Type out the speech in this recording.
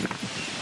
何?